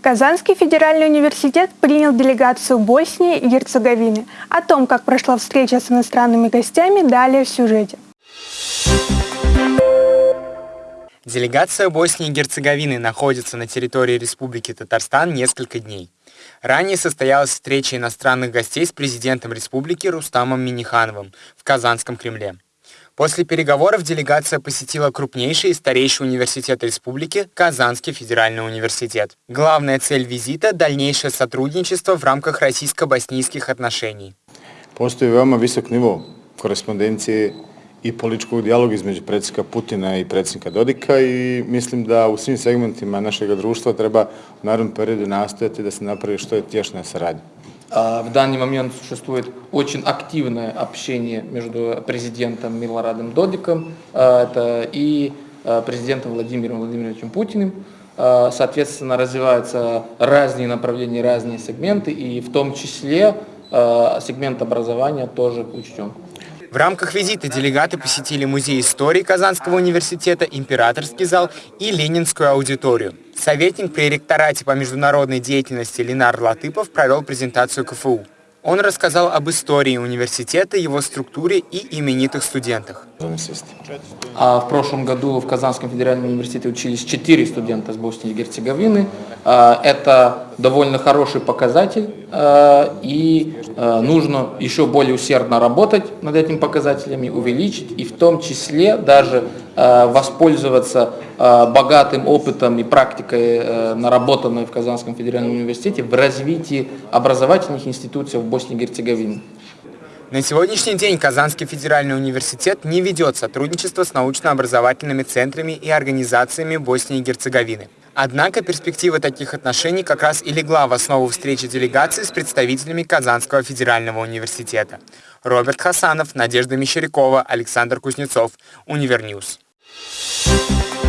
Казанский федеральный университет принял делегацию Боснии и Герцеговины. О том, как прошла встреча с иностранными гостями, далее в сюжете. Делегация Боснии и Герцеговины находится на территории Республики Татарстан несколько дней. Ранее состоялась встреча иностранных гостей с президентом республики Рустамом Минихановым в Казанском Кремле. После переговоров делегация посетила крупнейший и старейший университет республики – Казанский федеральный университет. Главная цель визита – дальнейшее сотрудничество в рамках российско-боснийских отношений. Postoji veoma visok nivo korespondencije i političkog dijaloga između predsjednika Putina i predsjednika Dodika i mislim da u svim segmentima našeg društva treba u narodnom periodu nastojati da se napravi što je tješnja saradnja. В данный момент существует очень активное общение между президентом Милорадом Додиком это и президентом Владимиром Владимировичем Путиным. Соответственно, развиваются разные направления, разные сегменты, и в том числе сегмент образования тоже учтен. В рамках визита делегаты посетили Музей истории Казанского университета, Императорский зал и Ленинскую аудиторию. Советник при ректорате по международной деятельности Ленар Латыпов провел презентацию КФУ. Он рассказал об истории университета, его структуре и именитых студентах. А в прошлом году в Казанском федеральном университете учились 4 студента с Боснии и Герцеговины. А, это довольно хороший показатель, а, и а, нужно еще более усердно работать над этими показателями, увеличить, и в том числе даже воспользоваться богатым опытом и практикой, наработанной в Казанском федеральном университете в развитии образовательных институций в Боснии и Герцеговине. На сегодняшний день Казанский федеральный университет не ведет сотрудничество с научно-образовательными центрами и организациями Боснии и Герцеговины. Однако перспектива таких отношений как раз и легла в основу встречи делегации с представителями Казанского федерального университета. Роберт Хасанов, Надежда Мещерякова, Александр Кузнецов, Univer News. Thank you.